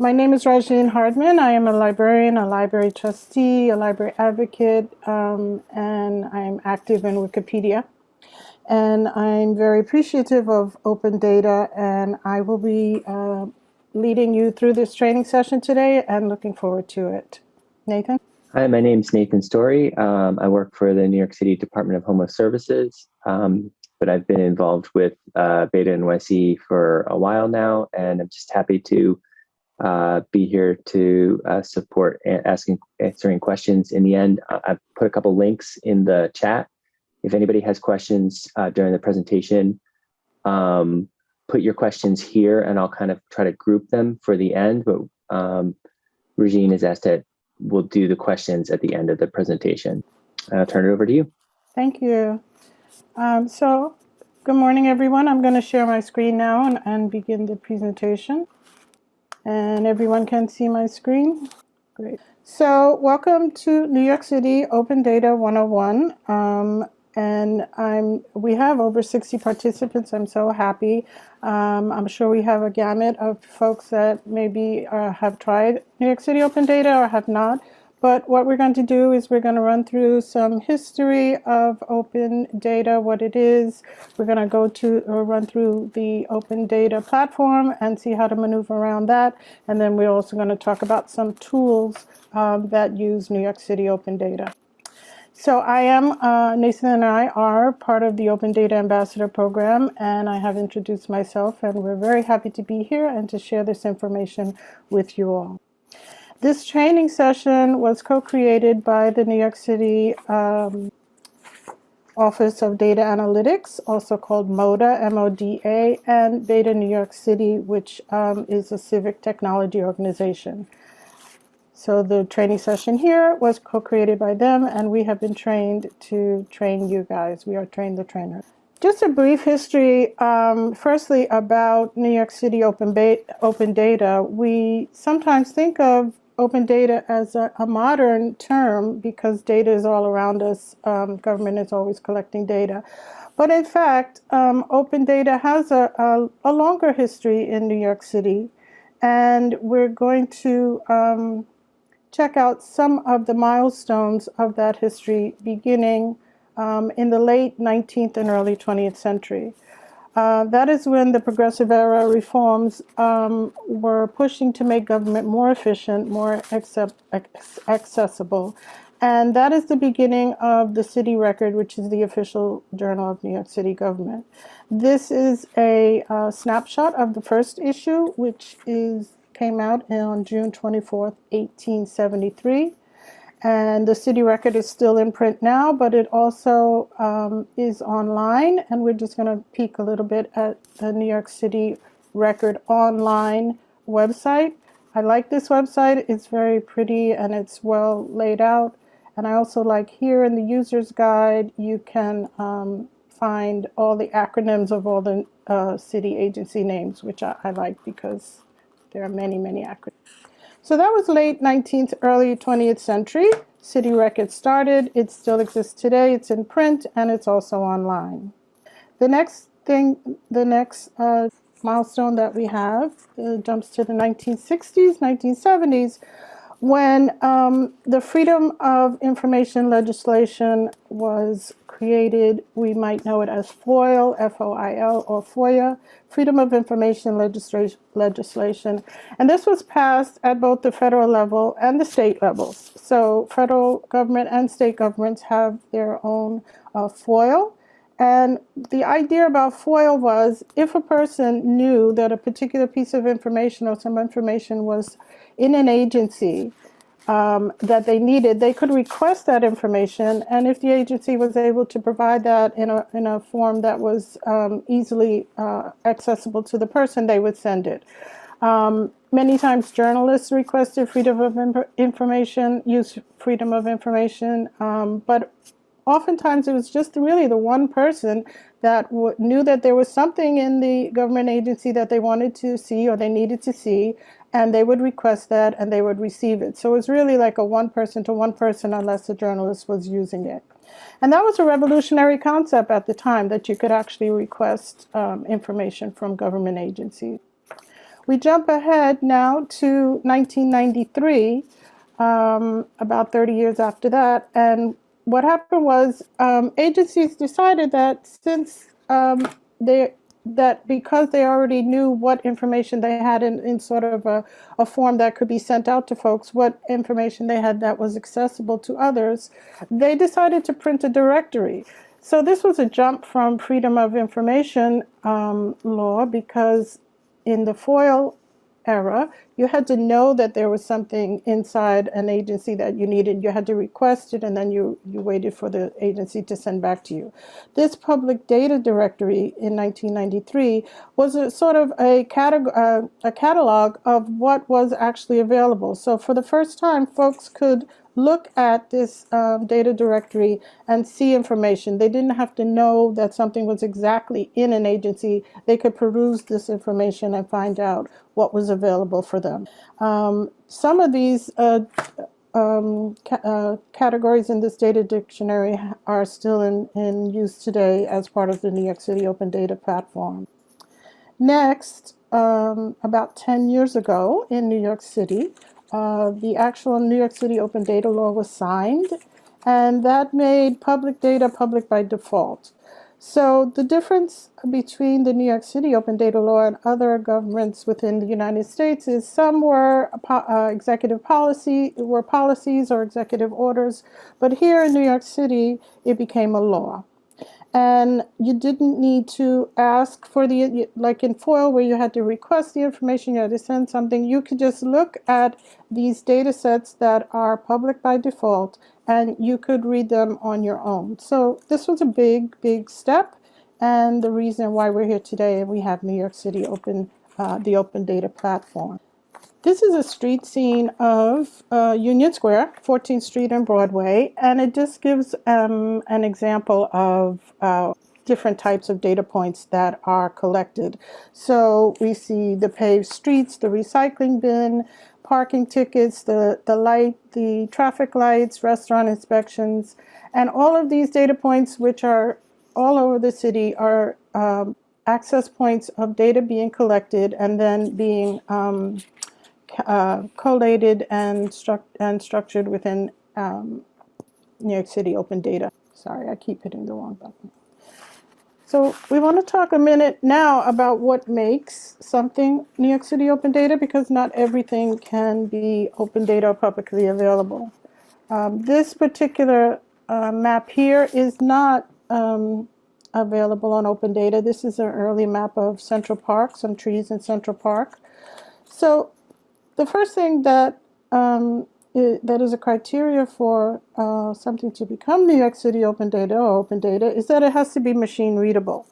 My name is Regine Hardman. I am a librarian, a library trustee, a library advocate, um, and I'm active in Wikipedia. And I'm very appreciative of open data, and I will be uh, leading you through this training session today and looking forward to it. Nathan? Hi, my name is Nathan Story. Um, I work for the New York City Department of Homeless Services, um, but I've been involved with uh, Beta NYC for a while now, and I'm just happy to uh, be here to uh, support asking answering questions. In the end, I've put a couple links in the chat. If anybody has questions uh, during the presentation, um, put your questions here and I'll kind of try to group them for the end. But um, Regine has asked that we'll do the questions at the end of the presentation. I'll turn it over to you. Thank you. Um, so good morning, everyone. I'm going to share my screen now and, and begin the presentation. And everyone can see my screen? Great. So welcome to New York City Open Data 101. Um, and I'm, we have over 60 participants. I'm so happy. Um, I'm sure we have a gamut of folks that maybe uh, have tried New York City Open Data or have not. But what we're going to do is we're going to run through some history of open data, what it is. We're going to go to or run through the open data platform and see how to maneuver around that. And then we're also going to talk about some tools um, that use New York City open data. So I am, uh, Nathan and I are part of the Open Data Ambassador Program, and I have introduced myself, and we're very happy to be here and to share this information with you all. This training session was co-created by the New York City um, Office of Data Analytics, also called MODA, M-O-D-A, and Beta New York City, which um, is a civic technology organization. So the training session here was co-created by them, and we have been trained to train you guys. We are trained the trainer. Just a brief history, um, firstly, about New York City open, open data. We sometimes think of open data as a, a, modern term because data is all around us. Um, government is always collecting data. But in fact, um, open data has a, a, a, longer history in New York City. And we're going to um, check out some of the milestones of that history beginning um, in the late 19th and early 20th century. Uh, that is when the progressive era reforms um, were pushing to make government more efficient, more accept, accessible. And that is the beginning of the city record, which is the official journal of New York City government. This is a uh, snapshot of the first issue, which is came out on June 24th, 1873. And the city record is still in print now, but it also um, is online. And we're just going to peek a little bit at the New York City record online website. I like this website. It's very pretty and it's well laid out. And I also like here in the user's guide, you can um, find all the acronyms of all the uh, city agency names, which I, I like because there are many, many acronyms. So that was late 19th, early 20th century. City Records started. It still exists today. It's in print and it's also online. The next thing, the next uh, milestone that we have uh, jumps to the 1960s, 1970s, when um, the Freedom of Information legislation was created, we might know it as FOIL, F-O-I-L, or FOIA, Freedom of Information legislation. And this was passed at both the federal level and the state levels. So federal government and state governments have their own uh, FOIL. And the idea about FOIL was if a person knew that a particular piece of information or some information was in an agency um, that they needed, they could request that information. And if the agency was able to provide that in a, in a form that was um, easily uh, accessible to the person, they would send it. Um, many times journalists requested freedom of information, use freedom of information, um, but oftentimes it was just really the one person that knew that there was something in the government agency that they wanted to see or they needed to see and they would request that and they would receive it. So it was really like a one person to one person unless the journalist was using it. And that was a revolutionary concept at the time that you could actually request um, information from government agencies. We jump ahead now to 1993, um, about 30 years after that. And what happened was um, agencies decided that since um, they that because they already knew what information they had in, in sort of a, a form that could be sent out to folks, what information they had that was accessible to others, they decided to print a directory. So this was a jump from freedom of information um, law because in the FOIL era, you had to know that there was something inside an agency that you needed. You had to request it and then you, you waited for the agency to send back to you. This public data directory in 1993 was a sort of a, catalog, uh, a catalog of what was actually available. So for the first time, folks could look at this um, data directory and see information. They didn't have to know that something was exactly in an agency. They could peruse this information and find out what was available for them. Um, some of these uh, um, ca uh, categories in this data dictionary are still in, in use today as part of the New York City Open Data Platform. Next, um, about 10 years ago in New York City, uh, the actual New York City open data law was signed, and that made public data public by default. So the difference between the New York City open data law and other governments within the United States is some were uh, executive policy, were policies or executive orders, but here in New York City, it became a law. And you didn't need to ask for the like in FOIL where you had to request the information you had to send something you could just look at these data sets that are public by default and you could read them on your own so this was a big big step and the reason why we're here today and we have New York City open uh, the open data platform this is a street scene of uh, Union Square, 14th Street and Broadway, and it just gives um, an example of uh, different types of data points that are collected. So we see the paved streets, the recycling bin, parking tickets, the, the light, the traffic lights, restaurant inspections, and all of these data points, which are all over the city, are um, access points of data being collected and then being um, uh, collated and, stru and structured within um, New York City Open Data. Sorry, I keep hitting the wrong button. So we want to talk a minute now about what makes something New York City Open Data because not everything can be open data or publicly available. Um, this particular uh, map here is not um, available on open data. This is an early map of Central Park, some trees in Central Park. So the first thing that um, it, that is a criteria for uh, something to become New York City Open Data or Open Data is that it has to be machine readable.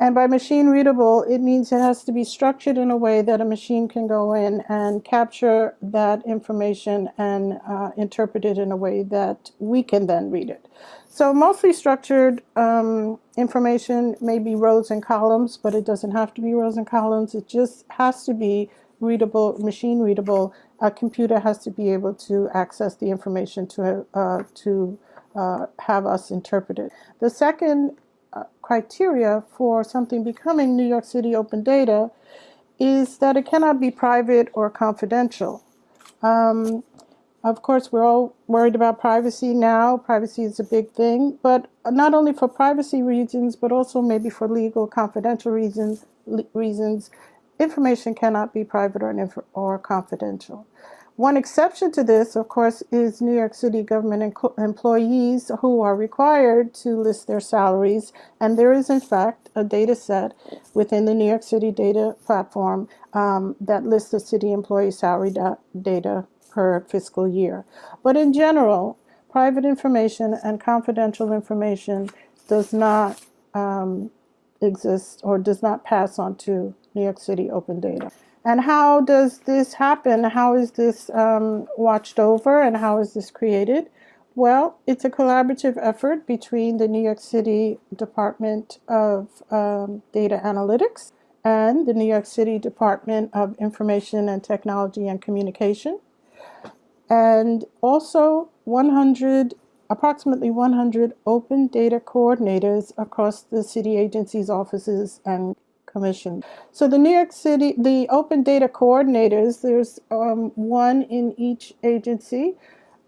And by machine readable, it means it has to be structured in a way that a machine can go in and capture that information and uh, interpret it in a way that we can then read it. So mostly structured um, information may be rows and columns, but it doesn't have to be rows and columns. It just has to be readable, machine readable, a computer has to be able to access the information to, uh, to uh, have us interpret it. The second uh, criteria for something becoming New York City open data is that it cannot be private or confidential. Um, of course, we're all worried about privacy now. Privacy is a big thing, but not only for privacy reasons, but also maybe for legal confidential reasons, reasons information cannot be private or, or confidential. One exception to this, of course, is New York City government employees who are required to list their salaries. And there is, in fact, a data set within the New York City data platform um, that lists the city employee salary da data per fiscal year. But in general, private information and confidential information does not um, exist or does not pass on to New York City Open Data. And how does this happen? How is this um, watched over and how is this created? Well, it's a collaborative effort between the New York City Department of um, Data Analytics and the New York City Department of Information and Technology and Communication. And also 100 approximately 100 open data coordinators across the city agencies, offices, and Commission. So the New York City, the open data coordinators, there's um, one in each agency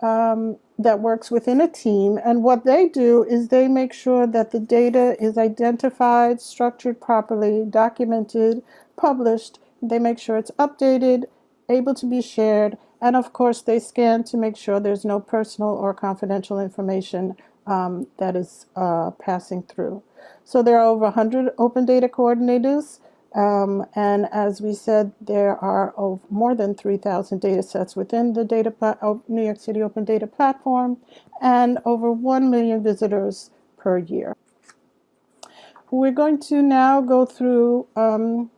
um, that works within a team. And what they do is they make sure that the data is identified, structured properly, documented, published. They make sure it's updated, able to be shared. And of course, they scan to make sure there's no personal or confidential information um, that is uh, passing through. So there are over 100 open data coordinators. Um, and as we said, there are more than 3,000 data sets within the data New York City Open Data Platform and over 1 million visitors per year. We're going to now go through um,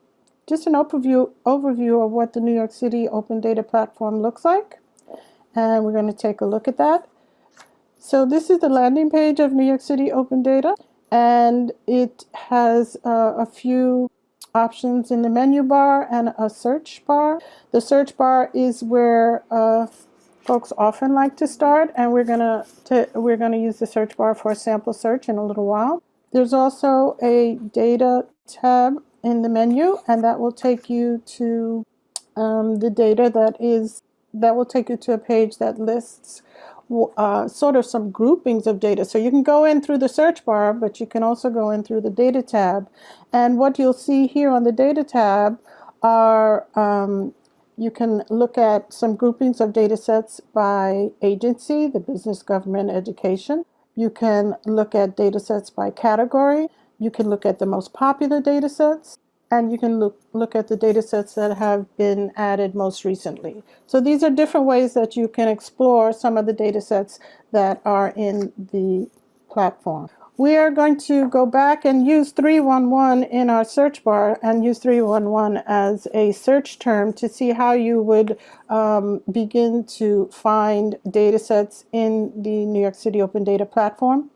just an overview, overview of what the New York City Open Data Platform looks like. And we're going to take a look at that. So this is the landing page of New York City Open Data, and it has uh, a few options in the menu bar and a search bar. The search bar is where uh, folks often like to start, and we're gonna we're gonna use the search bar for a sample search in a little while. There's also a data tab in the menu, and that will take you to um, the data that is that will take you to a page that lists uh, sort of some groupings of data. So you can go in through the search bar, but you can also go in through the data tab. And what you'll see here on the data tab are um, you can look at some groupings of data sets by agency, the business, government, education. You can look at data sets by category. You can look at the most popular data sets and you can look, look at the data sets that have been added most recently. So these are different ways that you can explore some of the data sets that are in the platform. We are going to go back and use 311 in our search bar and use 311 as a search term to see how you would um, begin to find data sets in the New York City Open Data Platform.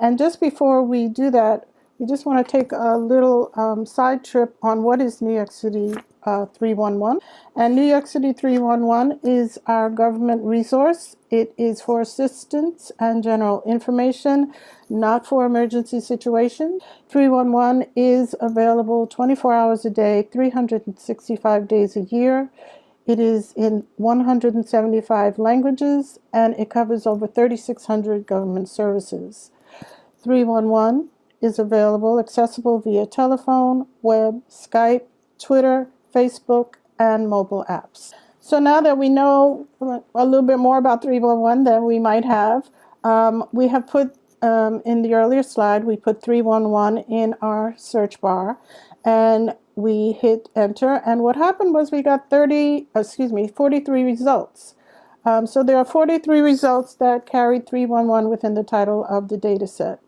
And just before we do that, we just want to take a little um, side trip on what is New York City uh, 311. And New York City 311 is our government resource. It is for assistance and general information, not for emergency situations. 311 is available 24 hours a day, 365 days a year. It is in 175 languages and it covers over 3,600 government services. 311 is available, accessible via telephone, web, Skype, Twitter, Facebook, and mobile apps. So now that we know a little bit more about 311 than we might have, um, we have put um, in the earlier slide, we put 311 in our search bar and we hit enter. And what happened was we got 30, excuse me, 43 results. Um, so there are 43 results that carried 311 within the title of the data set.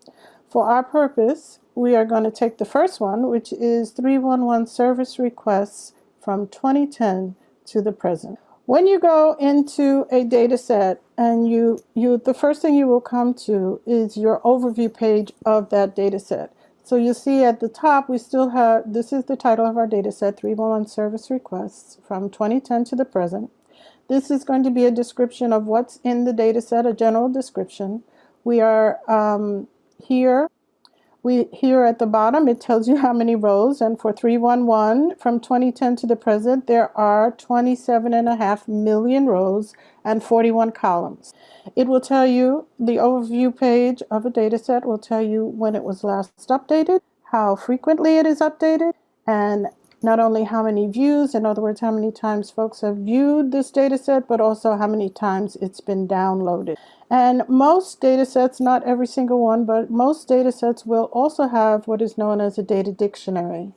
For our purpose, we are going to take the first one, which is 311 service requests from 2010 to the present. When you go into a data set and you, you, the first thing you will come to is your overview page of that data set. So you see at the top, we still have, this is the title of our data set, 311 service requests from 2010 to the present. This is going to be a description of what's in the data set, a general description. We are um, here, we here at the bottom, it tells you how many rows. And for 311, from 2010 to the present, there are 27 and a half million rows and 41 columns. It will tell you, the overview page of a data set will tell you when it was last updated, how frequently it is updated, and not only how many views, in other words, how many times folks have viewed this data set, but also how many times it's been downloaded. And most data sets, not every single one, but most data sets will also have what is known as a data dictionary.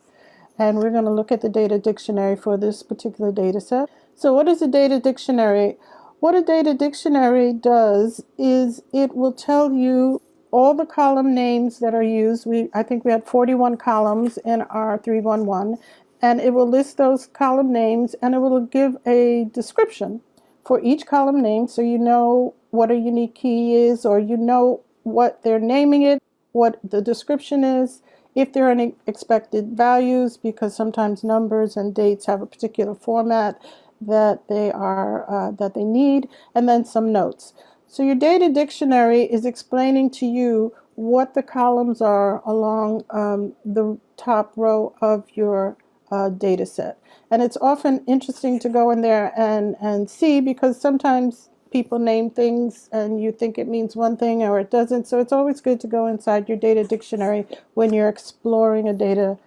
And we're going to look at the data dictionary for this particular data set. So what is a data dictionary? What a data dictionary does is it will tell you all the column names that are used. We, I think we had 41 columns in our 311 and it will list those column names and it will give a description for each column name so you know what a unique key is or you know what they're naming it, what the description is, if there are any expected values because sometimes numbers and dates have a particular format that they are uh, that they need and then some notes. So your data dictionary is explaining to you what the columns are along um, the top row of your uh, data set. And it's often interesting to go in there and, and see because sometimes people name things and you think it means one thing or it doesn't. So it's always good to go inside your data dictionary when you're exploring a data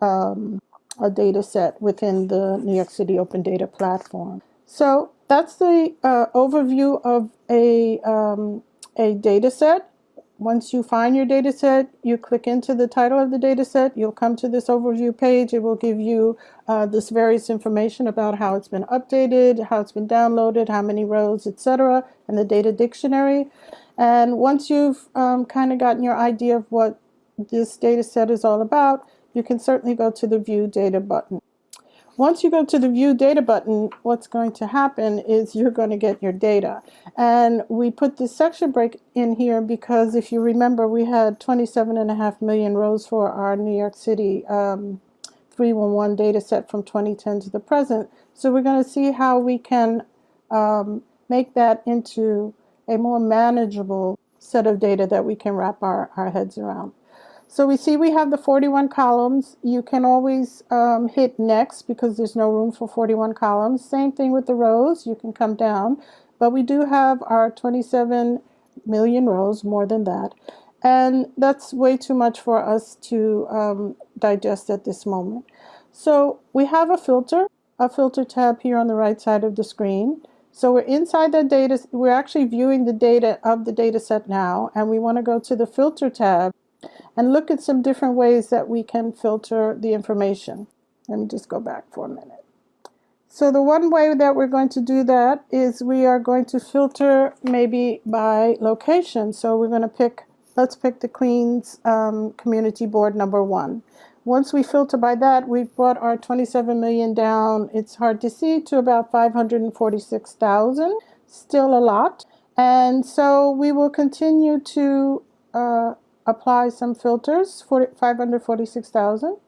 um, a data set within the New York City Open Data Platform. So that's the uh, overview of a, um, a data set. Once you find your data set, you click into the title of the data set. You'll come to this overview page. It will give you uh, this various information about how it's been updated, how it's been downloaded, how many rows, etc., and the data dictionary. And once you've um, kind of gotten your idea of what this data set is all about, you can certainly go to the View Data button. Once you go to the View Data button, what's going to happen is you're going to get your data. And we put this section break in here because if you remember, we had 27 and a half million rows for our New York City um, 311 data set from 2010 to the present. So we're going to see how we can um, make that into a more manageable set of data that we can wrap our, our heads around. So we see we have the 41 columns. You can always um, hit next because there's no room for 41 columns. Same thing with the rows. You can come down. But we do have our 27 million rows, more than that. And that's way too much for us to um, digest at this moment. So we have a filter, a filter tab here on the right side of the screen. So we're inside the data, we're actually viewing the data of the data set now, and we want to go to the filter tab and look at some different ways that we can filter the information. Let me just go back for a minute. So the one way that we're going to do that is we are going to filter maybe by location. So we're going to pick, let's pick the Queens um, Community Board number one. Once we filter by that, we've brought our 27 million down, it's hard to see, to about 546,000. Still a lot. And so we will continue to uh, apply some filters for 546,000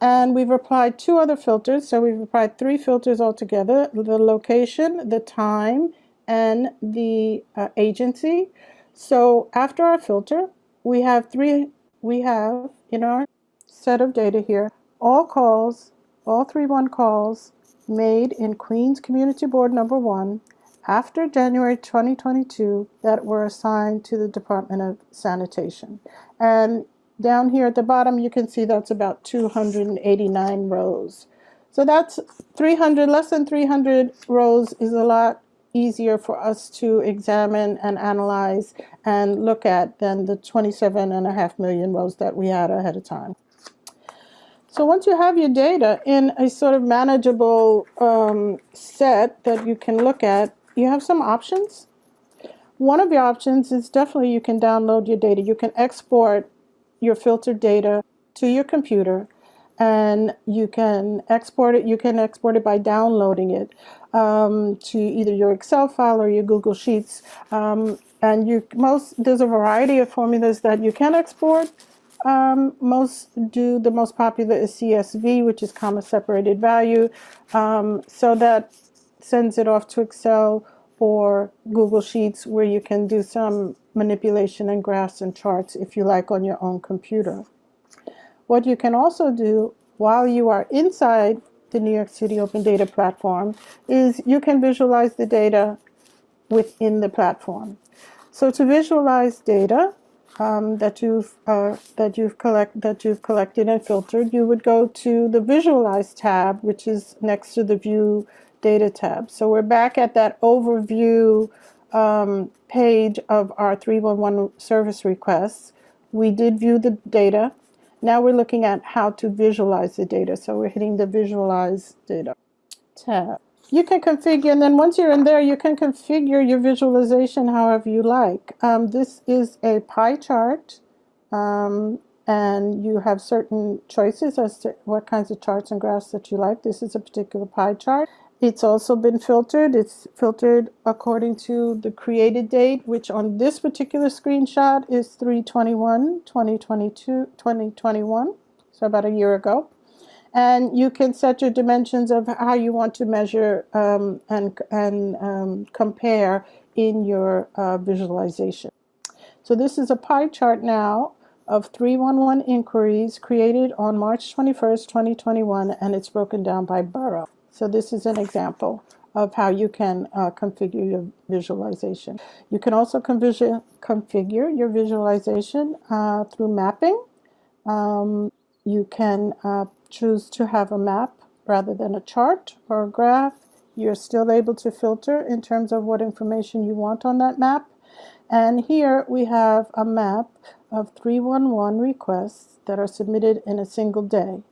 and we've applied two other filters so we've applied three filters altogether the location the time and the uh, agency. So after our filter we have three we have in our set of data here all calls all three one calls made in Queens Community Board number one after January 2022 that were assigned to the Department of Sanitation. And down here at the bottom, you can see that's about 289 rows. So that's 300, less than 300 rows is a lot easier for us to examine and analyze and look at than the 27 and a half million rows that we had ahead of time. So once you have your data in a sort of manageable um, set that you can look at, you have some options. One of your options is definitely you can download your data. You can export your filtered data to your computer and you can export it. You can export it by downloading it um, to either your Excel file or your Google Sheets. Um, and you most there's a variety of formulas that you can export. Um, most do the most popular is CSV, which is comma separated value, um, so that sends it off to Excel or Google Sheets where you can do some manipulation and graphs and charts if you like on your own computer. What you can also do while you are inside the New York City Open Data Platform is you can visualize the data within the platform. So to visualize data um, that you've uh, that you've collect that you've collected and filtered, you would go to the Visualize tab, which is next to the View Data tab. So we're back at that overview um, page of our 311 service requests. We did view the data. Now we're looking at how to visualize the data. So we're hitting the Visualize Data tab. You can configure, and then once you're in there, you can configure your visualization however you like. Um, this is a pie chart, um, and you have certain choices as to what kinds of charts and graphs that you like. This is a particular pie chart. It's also been filtered. It's filtered according to the created date, which on this particular screenshot is 321 2022 2021, so about a year ago. And you can set your dimensions of how you want to measure um, and, and um, compare in your uh, visualization. So this is a pie chart now of 311 inquiries created on March 21st, 2021, and it's broken down by borough. So this is an example of how you can uh, configure your visualization. You can also configure your visualization uh, through mapping. Um, you can uh, choose to have a map rather than a chart or a graph. You're still able to filter in terms of what information you want on that map. And here we have a map of 311 requests that are submitted in a single day.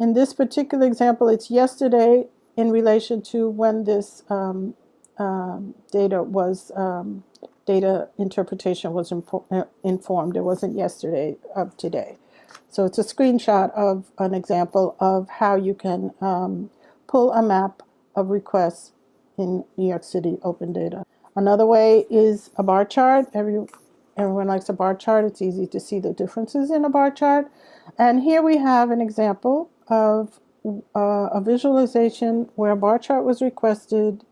In this particular example, it's yesterday in relation to when this um, um, data was, um, data interpretation was uh, informed. It wasn't yesterday of today. So it's a screenshot of an example of how you can um, pull a map of requests in New York City Open Data. Another way is a bar chart. Every, everyone likes a bar chart. It's easy to see the differences in a bar chart. And here we have an example of uh, a visualization where a bar chart was requested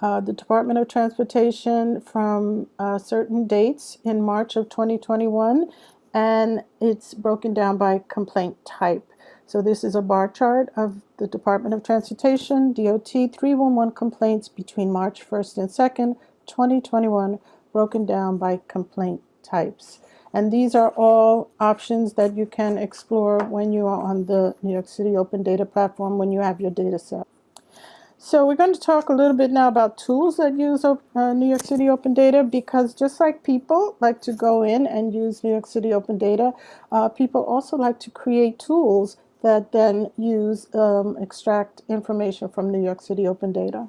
uh, the Department of Transportation from uh, certain dates in March of 2021 and it's broken down by complaint type. So this is a bar chart of the Department of Transportation, DOT 311 complaints between March 1st and 2nd, 2021, broken down by complaint types. And these are all options that you can explore when you are on the New York City Open Data Platform when you have your data set. So we're going to talk a little bit now about tools that use uh, New York City Open Data because just like people like to go in and use New York City Open Data, uh, people also like to create tools that then use um, extract information from New York City Open Data.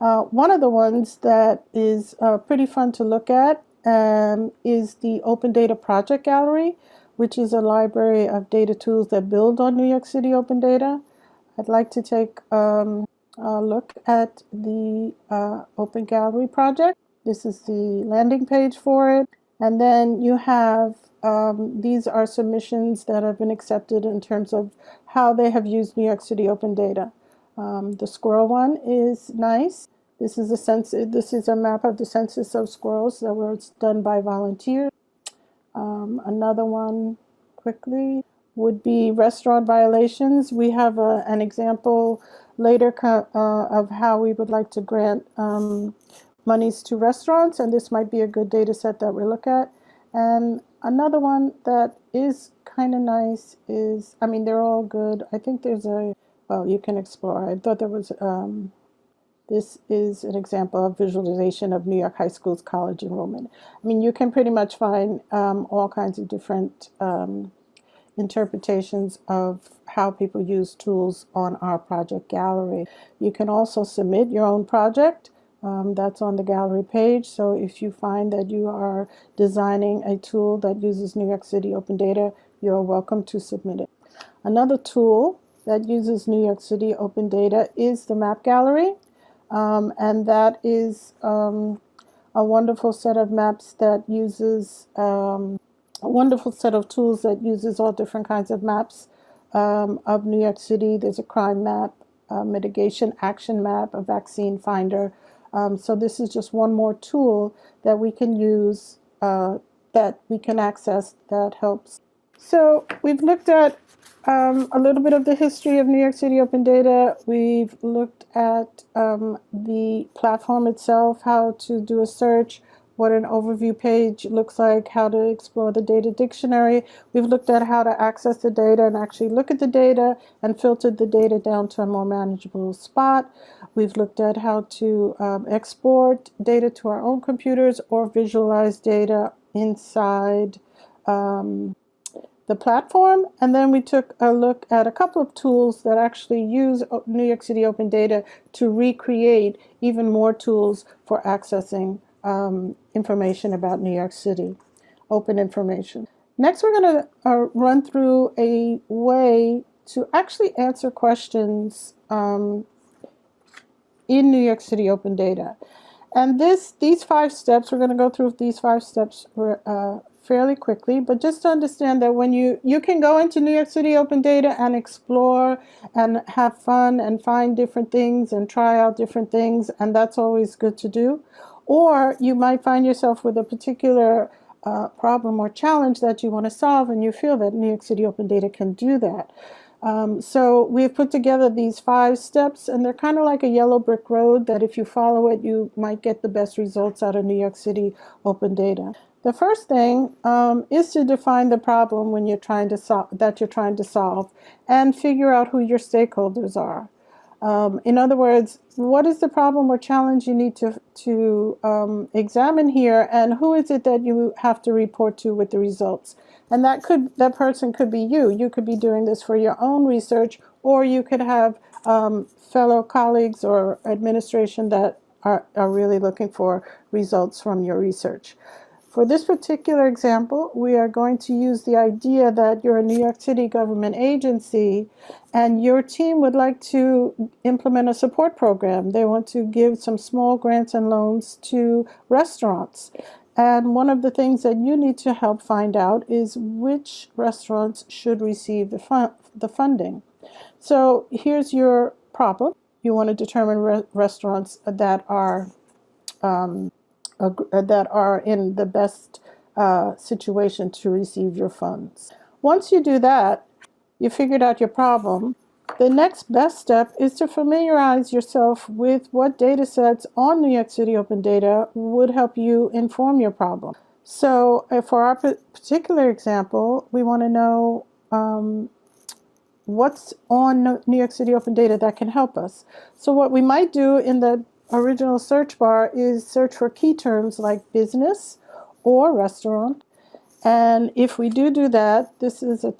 Uh, one of the ones that is uh, pretty fun to look at um, is the Open Data Project Gallery, which is a library of data tools that build on New York City Open Data. I'd like to take um, uh, look at the uh, Open Gallery project. This is the landing page for it. And then you have, um, these are submissions that have been accepted in terms of how they have used New York City Open Data. Um, the squirrel one is nice. This is a sense. This is a map of the census of squirrels that was done by volunteers. Um, another one, quickly, would be restaurant violations. We have a, an example later uh, of how we would like to grant um, monies to restaurants, and this might be a good data set that we look at. And another one that is kind of nice is, I mean, they're all good. I think there's a, well, you can explore. I thought there was, um, this is an example of visualization of New York high schools college enrollment. I mean, you can pretty much find um, all kinds of different um, interpretations of how people use tools on our project gallery. You can also submit your own project. Um, that's on the gallery page. So if you find that you are designing a tool that uses New York City Open Data, you're welcome to submit it. Another tool that uses New York City Open Data is the Map Gallery. Um, and that is um, a wonderful set of maps that uses um, a wonderful set of tools that uses all different kinds of maps um, of New York City. There's a crime map, a mitigation action map, a vaccine finder. Um, so this is just one more tool that we can use, uh, that we can access that helps. So we've looked at um, a little bit of the history of New York City Open Data. We've looked at um, the platform itself, how to do a search, what an overview page looks like, how to explore the data dictionary. We've looked at how to access the data and actually look at the data and filtered the data down to a more manageable spot. We've looked at how to um, export data to our own computers or visualize data inside um, the platform. And then we took a look at a couple of tools that actually use New York City Open Data to recreate even more tools for accessing um, information about New York City, open information. Next, we're going to uh, run through a way to actually answer questions um, in New York City Open Data. And this, these five steps, we're going to go through these five steps uh, fairly quickly, but just to understand that when you, you can go into New York City Open Data and explore and have fun and find different things and try out different things, and that's always good to do. Or you might find yourself with a particular uh, problem or challenge that you want to solve, and you feel that New York City Open Data can do that. Um, so we've put together these five steps, and they're kind of like a yellow brick road that if you follow it, you might get the best results out of New York City Open Data. The first thing um, is to define the problem when you're trying to that you're trying to solve, and figure out who your stakeholders are. Um, in other words, what is the problem or challenge you need to, to um, examine here and who is it that you have to report to with the results? And that could that person could be you. You could be doing this for your own research or you could have um, fellow colleagues or administration that are, are really looking for results from your research. For this particular example, we are going to use the idea that you're a New York City government agency and your team would like to implement a support program. They want to give some small grants and loans to restaurants. And one of the things that you need to help find out is which restaurants should receive the, fun the funding. So here's your problem. You want to determine re restaurants that are um, uh, that are in the best uh, situation to receive your funds. Once you do that, you figured out your problem. The next best step is to familiarize yourself with what data sets on New York City Open Data would help you inform your problem. So uh, for our particular example, we want to know um, what's on New York City Open Data that can help us. So what we might do in the original search bar is search for key terms like business or restaurant. And if we do do that, this is a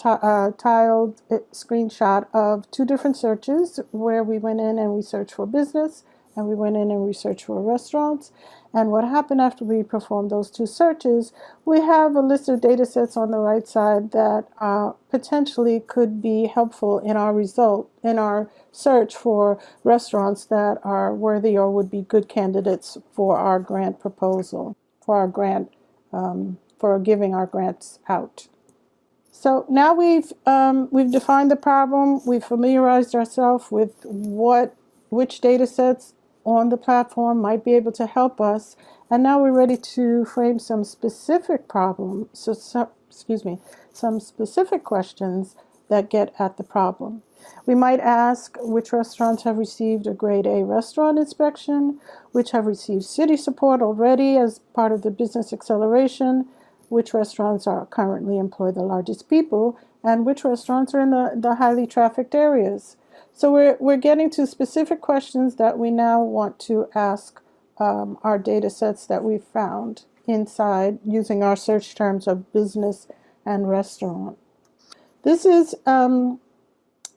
tiled uh, screenshot of two different searches where we went in and we searched for business and we went in and we searched for restaurants. And what happened after we performed those two searches, we have a list of data sets on the right side that uh, potentially could be helpful in our result, in our search for restaurants that are worthy or would be good candidates for our grant proposal, for our grant, um, for giving our grants out. So now we've um, we've defined the problem, we've familiarized ourselves with what which data sets on the platform might be able to help us. And now we're ready to frame some specific problems, so, so, excuse me, some specific questions that get at the problem. We might ask which restaurants have received a grade A restaurant inspection, which have received city support already as part of the business acceleration, which restaurants are currently employ the largest people, and which restaurants are in the, the highly trafficked areas. So we're, we're getting to specific questions that we now want to ask um, our data sets that we found inside using our search terms of business and restaurant. This is um,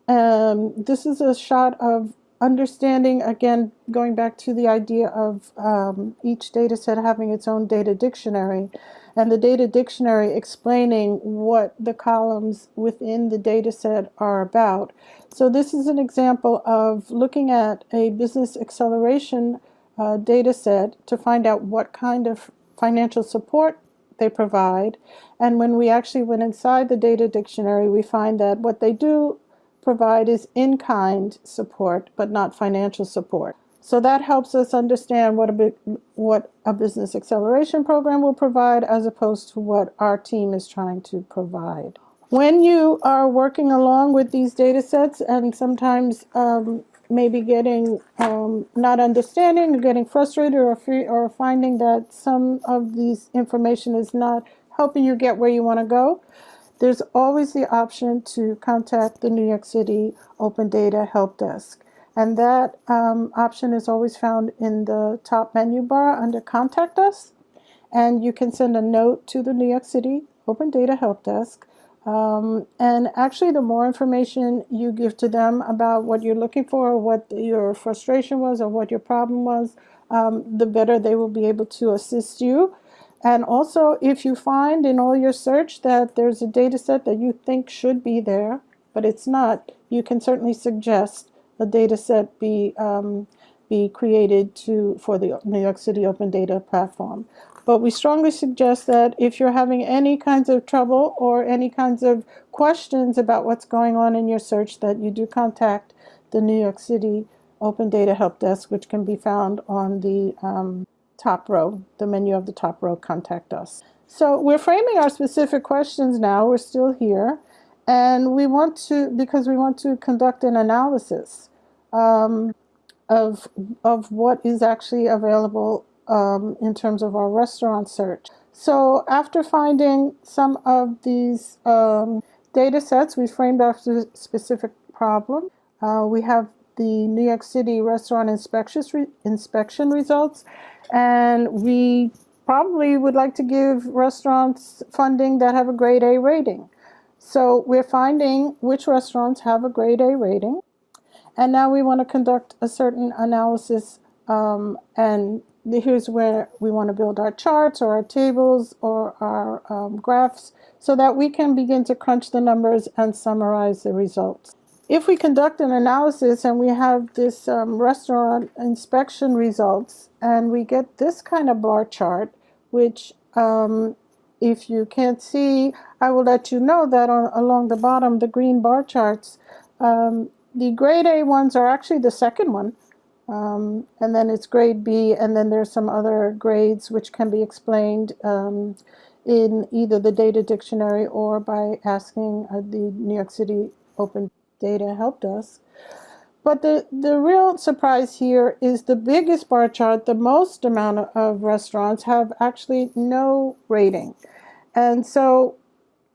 um, this is a shot of understanding, again, going back to the idea of um, each data set having its own data dictionary and the data dictionary explaining what the columns within the data set are about. So this is an example of looking at a business acceleration uh, data set to find out what kind of financial support they provide. And when we actually went inside the data dictionary, we find that what they do provide is in-kind support, but not financial support. So that helps us understand what a, what a business acceleration program will provide as opposed to what our team is trying to provide. When you are working along with these data sets and sometimes um, maybe getting um, not understanding or getting frustrated or, or finding that some of these information is not helping you get where you want to go, there's always the option to contact the New York City Open Data Help Desk. And that um, option is always found in the top menu bar under Contact Us. And you can send a note to the New York City Open Data Help Desk. Um, and actually, the more information you give to them about what you're looking for, what your frustration was, or what your problem was, um, the better they will be able to assist you. And also, if you find in all your search that there's a data set that you think should be there, but it's not, you can certainly suggest a data set be, um, be created to, for the New York City Open Data Platform. But we strongly suggest that if you're having any kinds of trouble or any kinds of questions about what's going on in your search, that you do contact the New York City Open Data Help Desk, which can be found on the um, top row, the menu of the top row, Contact Us. So we're framing our specific questions now. We're still here. And we want to, because we want to conduct an analysis um, of, of what is actually available um, in terms of our restaurant search. So after finding some of these um, data sets, we framed after specific problem. Uh, we have the New York City restaurant inspection, inspection results, and we probably would like to give restaurants funding that have a grade A rating. So we're finding which restaurants have a grade A rating. And now we want to conduct a certain analysis um, and here's where we want to build our charts or our tables or our um, graphs so that we can begin to crunch the numbers and summarize the results. If we conduct an analysis and we have this um, restaurant inspection results and we get this kind of bar chart, which um, if you can't see, I will let you know that on, along the bottom, the green bar charts, um, the grade A ones are actually the second one. Um, and then it's grade B, and then there's some other grades which can be explained um, in either the data dictionary or by asking uh, the New York City Open Data Help Desk. But the, the real surprise here is the biggest bar chart, the most amount of restaurants have actually no rating. And so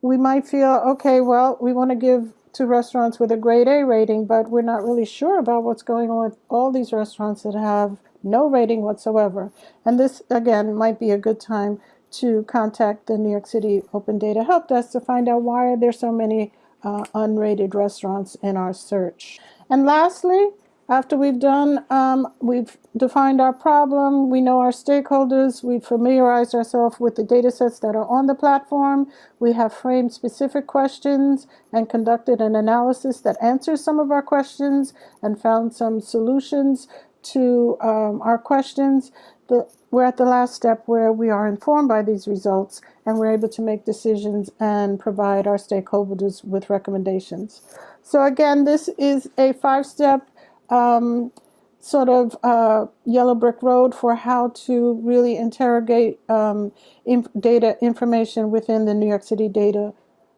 we might feel, okay, well, we want to give to restaurants with a grade A rating, but we're not really sure about what's going on with all these restaurants that have no rating whatsoever. And this, again, might be a good time to contact the New York City Open Data Help Desk to find out why there are there so many uh, unrated restaurants in our search. And lastly, after we've done, um, we've defined our problem, we know our stakeholders, we've familiarized ourselves with the data sets that are on the platform, we have framed specific questions and conducted an analysis that answers some of our questions and found some solutions to um, our questions. The, we're at the last step where we are informed by these results and we're able to make decisions and provide our stakeholders with recommendations. So again, this is a five-step um, sort of uh, yellow brick road for how to really interrogate um, inf data information within the New York City data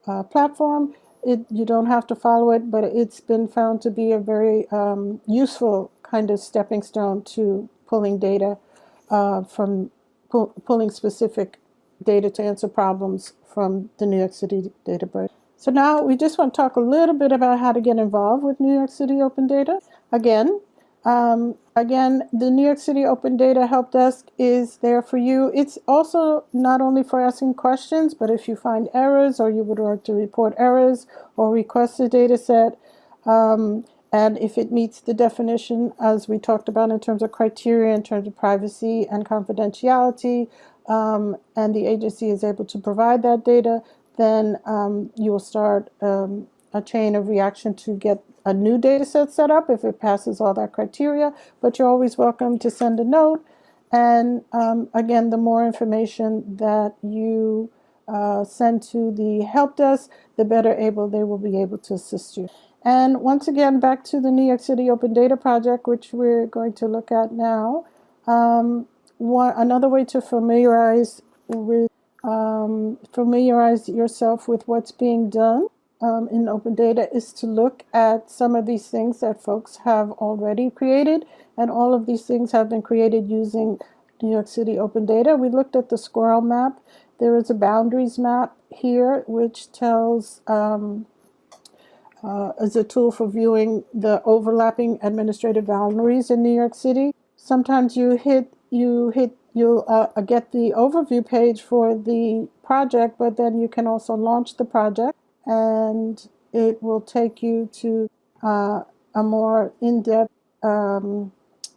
uh, platform. It, you don't have to follow it, but it's been found to be a very um, useful kind of stepping stone to pulling data uh, from pull, pulling specific data to answer problems from the New York City database. So now we just want to talk a little bit about how to get involved with New York City Open Data. Again, um, again, the New York City Open Data Help Desk is there for you. It's also not only for asking questions, but if you find errors or you would like to report errors or request a data set, um, and if it meets the definition as we talked about in terms of criteria, in terms of privacy and confidentiality, um, and the agency is able to provide that data, then um, you will start um, a chain of reaction to get a new data set set up if it passes all that criteria, but you're always welcome to send a note. And um, again, the more information that you uh, send to the help desk, the better able they will be able to assist you. And once again, back to the New York City Open Data Project, which we're going to look at now. Um, one, another way to familiarize with um, familiarize yourself with what's being done um, in open data is to look at some of these things that folks have already created and all of these things have been created using New York City open data. We looked at the squirrel map. There is a boundaries map here which tells um, uh, as a tool for viewing the overlapping administrative boundaries in New York City. Sometimes you hit you hit you'll uh, get the overview page for the project, but then you can also launch the project and it will take you to uh, a more in-depth um,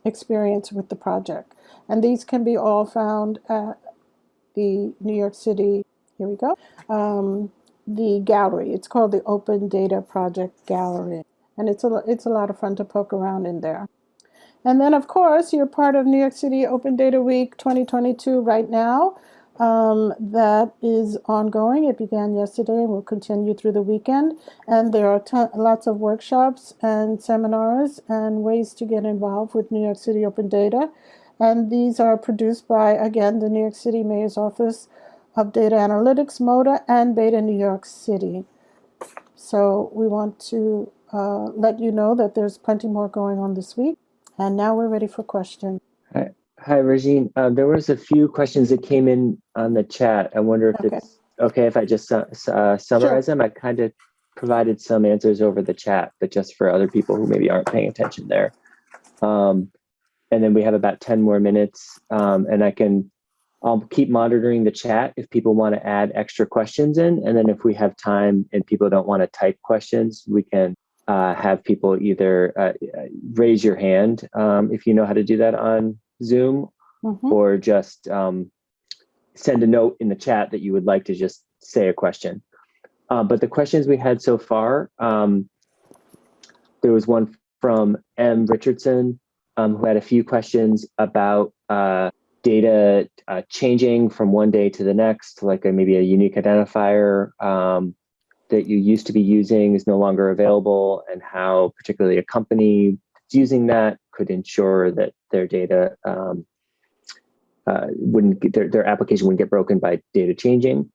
experience with the project. And these can be all found at the New York City, here we go, um, the gallery. It's called the Open Data Project Gallery. And it's a, it's a lot of fun to poke around in there. And then, of course, you're part of New York City Open Data Week 2022 right now. Um, that is ongoing. It began yesterday and will continue through the weekend. And there are lots of workshops and seminars and ways to get involved with New York City Open Data. And these are produced by, again, the New York City Mayor's Office of Data Analytics, MODA, and Beta New York City. So we want to uh, let you know that there's plenty more going on this week. And now we're ready for questions. Hi, Regine. Uh, there was a few questions that came in on the chat. I wonder if Okay. it's okay if I just uh, summarize them. I kind of provided some answers over the chat, but just for other people who maybe aren't paying attention there. Um, and then we have about 10 more minutes um, and I can, I'll keep monitoring the chat if people want to add extra questions in. And then if we have time and people don't want to type questions, we can uh, have people either uh, uh, raise your hand um, if you know how to do that on Zoom Mhm. or just um, send a note in the chat that you would like to just say a question. Uh, but the questions we had so far, um, there was one from M. Richardson um, who had a few questions about uh, data uh, changing from one day to the next, like a, maybe a unique identifier um, that you used to be using is no longer available, and how particularly a company is using that could ensure that their data um, uh, wouldn't get, their, their application wouldn't get broken by data changing.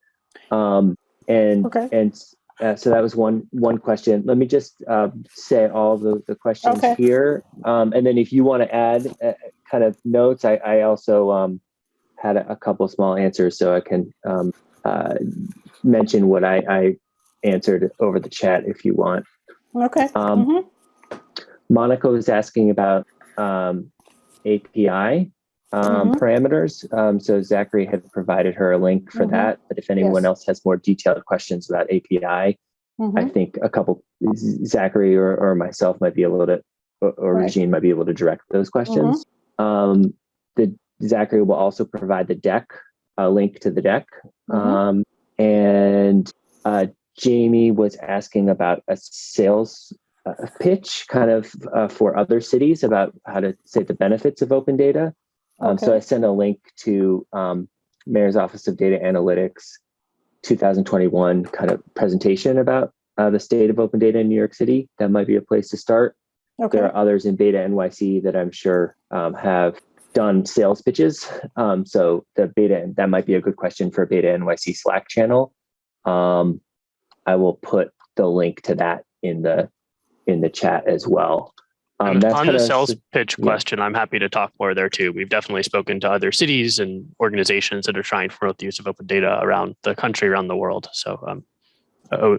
Um, and Okay. and uh, so that was one one question. Let me just uh, say all the, the questions Okay. here, um, and then if you want to add uh, kind of notes, I, I also um, had a, a couple small answers, so I can um, uh, mention what I, I answered over the chat if you want. Okay. Um, Mhm. Monica was asking about um, API um, Mhm. parameters. Um, so Zachary had provided her a link for Mhm. that. But if anyone Yes. else has more detailed questions about API, I Mhm. think a couple, Zachary or, or myself might be able to, or, or Right. Regine might be able to direct those questions. Um, the Zachary will also provide the deck, a link to the deck. Mhm. Um, and uh, Jamie was asking about a sales uh, pitch kind of uh, for other cities about how to say the benefits of open data. Um, So I sent a link to um, Mayor's Office of Data Analytics 2021 kind of presentation about uh, the state of open data in New York City. That might be a place to start. Okay. There are others in Beta NYC that I'm sure um, have done sales pitches. Um, so the Beta, that might be a good question for Beta NYC Slack channel. Um, I will put the link to that in the in the chat as well. Um, that's on the kinda- sales pitch yeah. question, I'm happy to talk more there too. We've definitely spoken to other cities and organizations that are trying to promote the use of open data around the country, around the world. So um,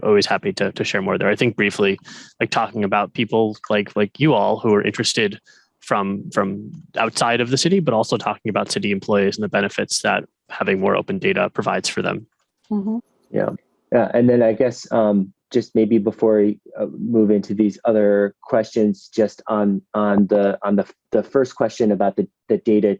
always happy to, to share more there. I think briefly, like talking about people like like you all who are interested from from outside of the city, but also talking about city employees and the benefits that having more open data provides for them. Mhm. Yeah, and then I guess um, just maybe before we uh, move into these other questions, just on on the on the the first question about the the data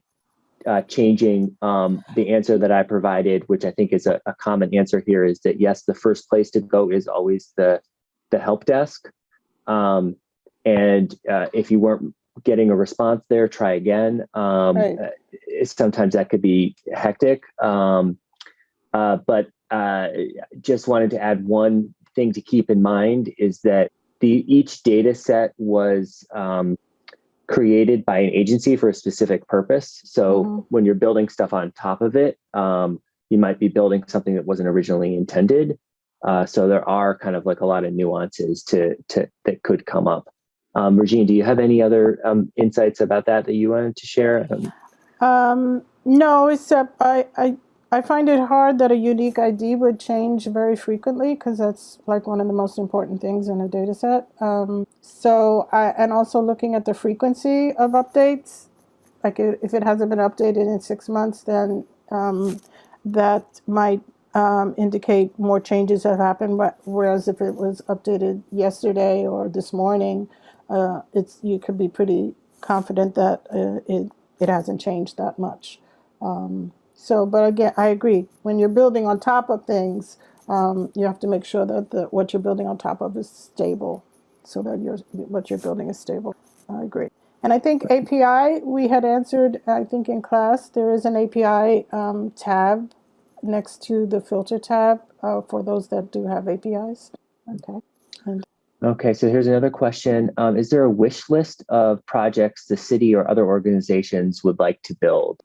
uh, changing, um, the answer that I provided, which I think is a, a common answer here, is that yes, the first place to go is always the the help desk, um, and uh, if you weren't getting a response there, try again. Um, Right. uh, sometimes that could be hectic. Um, uh, but uh, just wanted to add one thing to keep in mind is that the each data set was um, created by an agency for a specific purpose. So Mhm. when you're building stuff on top of it, um, you might be building something that wasn't originally intended. Uh, so there are kind of like a lot of nuances to, to that could come up. Um, Regine, do you have any other um, insights about that that you wanted to share? Um, Um, no, except I, I, I find it hard that a unique ID would change very frequently because that's like one of the most important things in a data set. Um, so, I, and also looking at the frequency of updates, like if it hasn't been updated in six months, then um, that might um, indicate more changes have happened. wh- Whereas if it was updated yesterday or this morning, uh, it's you could be pretty confident that uh, it it hasn't changed that much. Um, so, but again, I agree. When you're building on top of things, um, you have to make sure that the, what you're building on top of is stable, so that your what you're building is stable. I agree. And I think API we had answered. I think in class there is an API um, tab next to the filter tab uh, for those that do have APIs. Okay. Okay, so here's another question. Um, is there a wish list of projects the city or other organizations would like to build?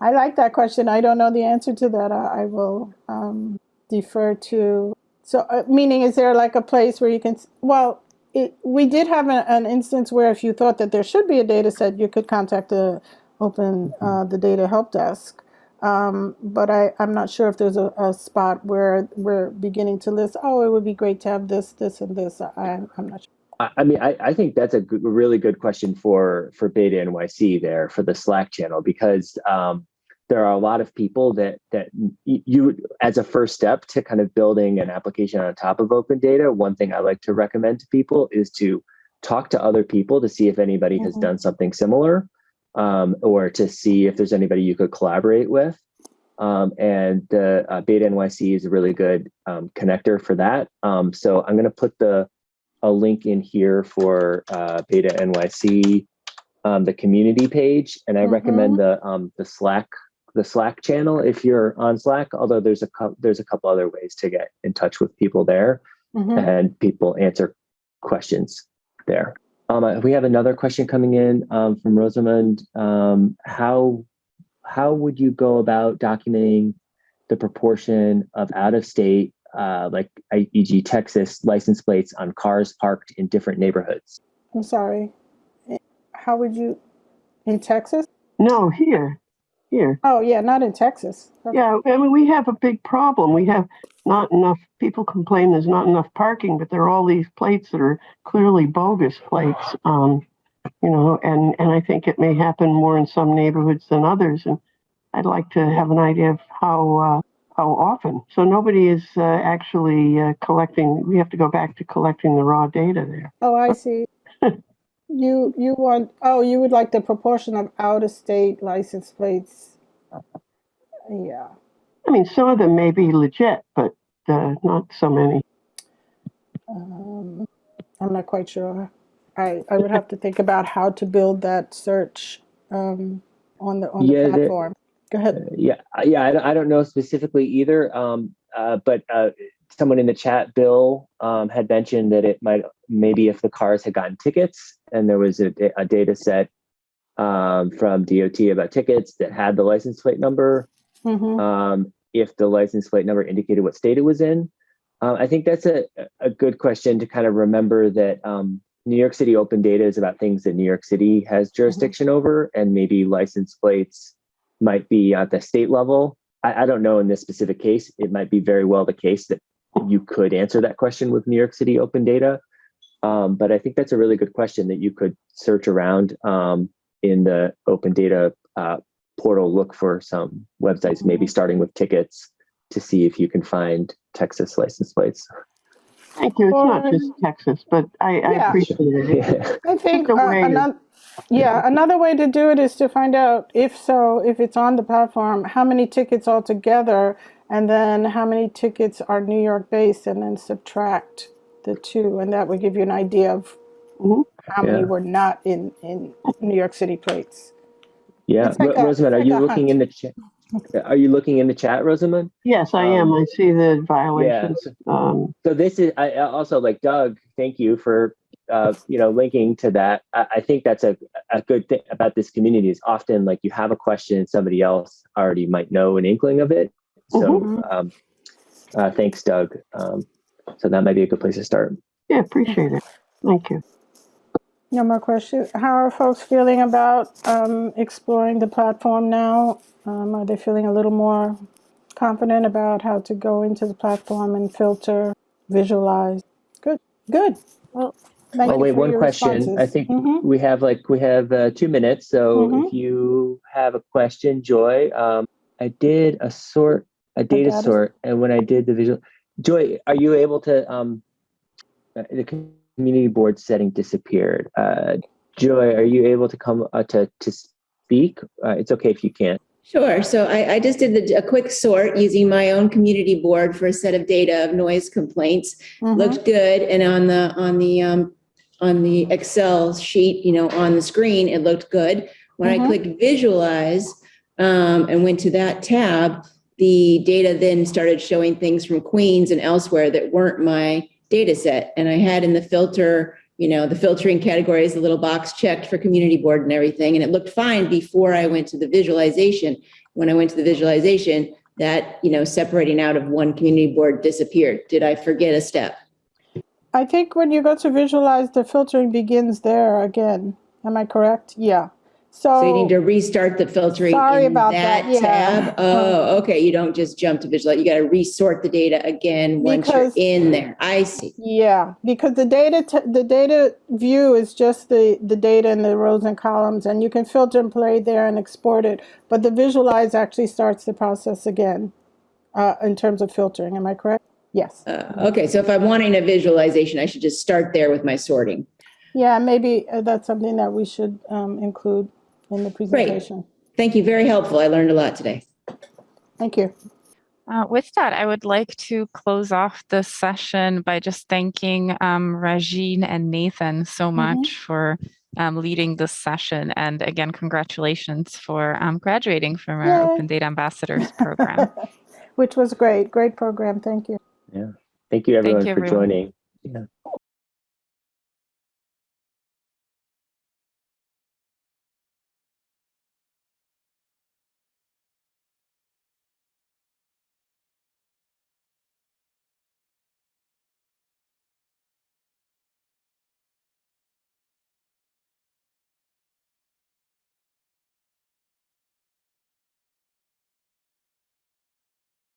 I like that question. I don't know the answer to that. I, I will um, defer to. So, uh, meaning, is there like a place where you can? Well, it, we did have a, an instance where if you thought that there should be a data set, you could contact the open uh, the data help desk. Um, but I, I'm not sure if there's a, a spot where we're beginning to list. Oh, it would be great to have this, this, and this. I, I'm not sure. I, mean, I, I think that's a good, really good question for for Beta NYC there for the Slack channel because um, there are a lot of people that that you as a first step to kind of building an application on top of open data. One thing I like to recommend to people is to talk to other people to see if anybody has Mhm. done something similar, um, or to see if there's anybody you could collaborate with. Um, and the uh, Beta NYC is a really good um, connector for that. Um, so I'm going to put the a link in here for uh, Beta NYC, um, the community page, and I recommend the um, the Slack the Slack channel if you're on Slack. Although there's a there's a couple other ways to get in touch with people there, Mhm. and people answer questions there. Um, uh, we have another question coming in um, from Rosamund. Um, how how would you go about documenting the proportion of out of state, uh, like e.g. Texas license plates on cars parked in different neighborhoods? I'm sorry. How would you in Texas? No, here, here. Oh yeah, not in Texas. Okay. Yeah, I mean, we have a big problem. We have not enough, people complain there's not enough parking, but there are all these plates that are clearly bogus plates. Um, you know, and, and I think it may happen more in some neighborhoods than others. And I'd like to have an idea of how, uh, how often. So nobody is uh, actually uh, collecting, we have to go back to collecting the raw data there. Oh, I see. you you want oh you would like the proportion of out of state license plates. Yeah. I mean, some of them may be legit, but uh, not so many. Um, I'm not quite sure. I I would have to think about how to build that search um, on the on the Yeah, the- platform. Go ahead. Yeah, uh, yeah, I, don't- I don't know specifically either. Um, uh, but uh, someone in the chat, Bill, um, had mentioned that it might maybe if the cars had gotten tickets and there was a, a data set um, from DOT about tickets that had the license plate number, hmm um, if the license plate number indicated what state it was in. Um, I think that's a, a good question to kind of remember that um, New York City open data is about things that New York City has jurisdiction over, and maybe license plates might be at the state level. I, I don't know in this specific case. It might be very well the case that you could answer that question with New York City open data. Um, but I think that's a really good question that you could search around um, in the open data uh, portal, look for some websites, maybe starting with tickets to see if you can find Texas license plates. Thank you. It's not just Texas, but I, I Yeah. appreciate it. yeah. I think uh, another, yeah, another way to do it is to find out if so, if it's on the platform, how many tickets altogether, and then how many tickets are New York based, and then subtract the two, and that would give you an idea of Mhm. how many were not in in New York City plates. Yeah, It's like Ro- a- Rosamund, are it's you like a looking in the chat? Are you looking in the chat, Rosamund? Yes, I am. I see the violations. Um, So this is I also like Doug. Thank you for uh, you know linking to that. I, I think that's a a good thing about this community is often like you have a question, somebody else already might know an inkling of it. So Mhm. um, uh, thanks, Doug. Um, so that might be a good place to start. yeah, appreciate it. Thank you. No more questions. How are folks feeling about um, exploring the platform now? Um, are they feeling a little more confident about how to go into the platform and filter, visualize? Good, good. Well, thank Oh you wait, for one your question. I responses. think Mhm. we have like we have uh, two minutes. So Mhm. if you have a question, Joy, um, I did a sort a data data sort, and when I did the visual, Joy, are you able to? Um, uh, the community board setting disappeared. Uh, Joy, are you able to come uh, to to speak? Uh, it's okay if you can't. Sure. So I, I just did the, a quick sort using my own community board for a set of data of noise complaints. Mhm. Looked good. And on the, on the, um, on the Excel sheet, you know, on the screen, it looked good. When I Mhm. clicked visualize, um, and went to that tab, the data then started showing things from Queens and elsewhere that weren't my data set. And I had in the filter you know, the filtering categories, the little box checked for community board and everything. And it looked fine before I went to the visualization. When I went to the visualization, that, you know, separating out of one community board disappeared. Did I forget a step? I think when you go to visualize, the filtering begins there again. Am I correct? Yeah. So, So you need to restart the filtering Sorry in about that, that yeah. tab? Oh, okay, you don't just jump to visualize, you gotta resort the data again once you're in there. I see. yeah, because the data t- the data view is just the the data in the rows and columns, and you can filter and play there and export it. But the visualize actually starts the process again, uh, in terms of filtering. Am I correct? Yes. Uh, okay, so if I'm wanting a visualization, I should just start there with my sorting. Yeah, maybe uh, that's something that we should um, include in the presentation. Thank you, very helpful. I learned a lot today. Thank you. Uh, with that, I would like to close off the session by just thanking um, Regine and Nathan so much for um, leading this session. And again, congratulations for um, graduating from our Yay. Open Data Ambassadors program. Which was great. Great program. Thank you. Yeah. Thank you everyone you, for joining. Yeah.